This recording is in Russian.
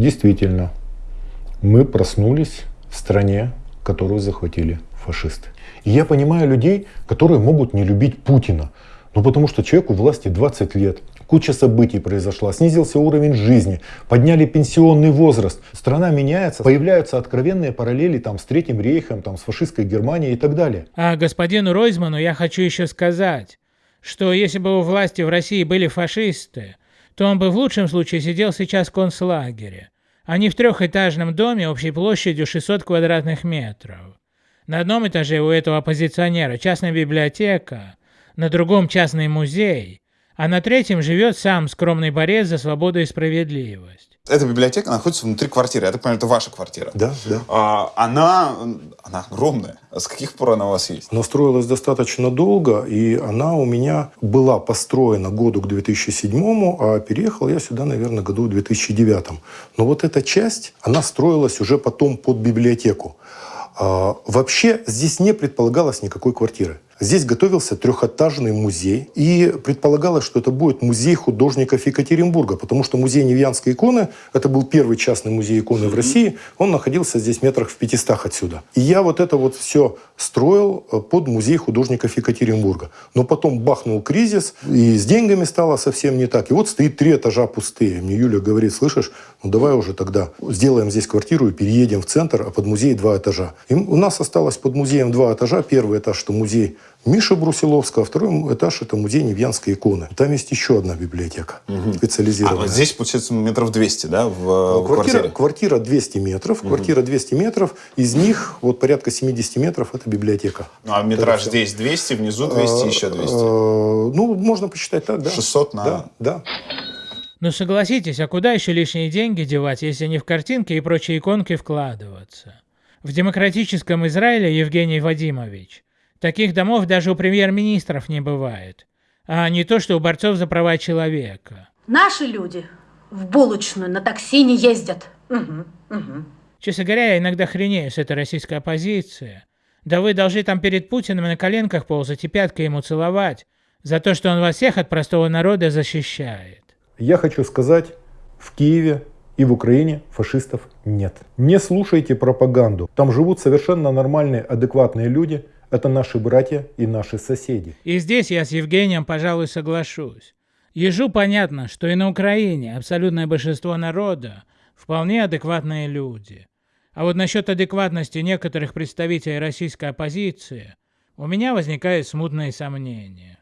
Действительно, мы проснулись в стране, которую захватили фашисты. И я понимаю людей, которые могут не любить Путина. Ну потому что человеку власти 20 лет. Куча событий произошла, снизился уровень жизни, подняли пенсионный возраст. Страна меняется, появляются откровенные параллели там, с Третьим рейхом, там, с фашистской Германией и так далее. А господину Ройзману я хочу еще сказать, что если бы у власти в России были фашисты, то он бы в лучшем случае сидел сейчас в концлагере, а не в трехэтажном доме общей площадью 600 квадратных метров. На одном этаже у этого оппозиционера частная библиотека, на другом частный музей, а на третьем живет сам скромный борец за свободу и справедливость. Эта библиотека находится внутри квартиры. Я так понимаю, это ваша квартира. Да, да. А, она, она огромная. С каких пор она у вас есть? Она строилась достаточно долго, и она у меня была построена году к 2007, а переехал я сюда, наверное, году к 2009. Но вот эта часть, она строилась уже потом под библиотеку. А, вообще здесь не предполагалось никакой квартиры. Здесь готовился трехэтажный музей, и предполагалось, что это будет музей художников Екатеринбурга, потому что музей Невьянской иконы, это был первый частный музей иконы в России, он находился здесь метрах в 500 отсюда. И я вот это вот все строил э, под музей художников Екатеринбурга. Но потом бахнул кризис, и с деньгами стало совсем не так. И вот стоит три этажа пустые. Мне Юля говорит, слышишь, ну давай уже тогда сделаем здесь квартиру и переедем в центр, а под музей два этажа. И у нас осталось под музеем два этажа. Первый этаж, что музей Миша Брусиловского, второй этаж – это музей Невьянской иконы. Там есть еще одна библиотека угу. специализированная. А вот здесь, получается, метров 200, да, в, ну, квартира, квартире? Квартира 200 метров. Угу. Квартира 200 метров. Из них вот порядка 70 метров – это библиотека. Ну, а метраж здесь 200, внизу 200, еще 200? Ну, можно посчитать так, да. 600 на... Да, да. Ну согласитесь, а куда еще лишние деньги девать, если не в картинки и прочие иконки вкладываться? В демократическом Израиле, Евгений Вадимович, Таких домов даже у премьер-министров не бывает. А не то, что у борцов за права человека. Наши люди в булочную на такси не ездят. Угу, угу. Честно говоря, я иногда хренею с этой российской оппозиции. Да вы должны там перед Путиным на коленках ползать и пяткой ему целовать за то, что он вас всех от простого народа защищает. Я хочу сказать, в Киеве и в Украине фашистов нет. Не слушайте пропаганду. Там живут совершенно нормальные, адекватные люди – это наши братья и наши соседи. И здесь я с Евгением, пожалуй, соглашусь. Ежу понятно, что и на Украине абсолютное большинство народа вполне адекватные люди. А вот насчет адекватности некоторых представителей российской оппозиции у меня возникают смутные сомнения.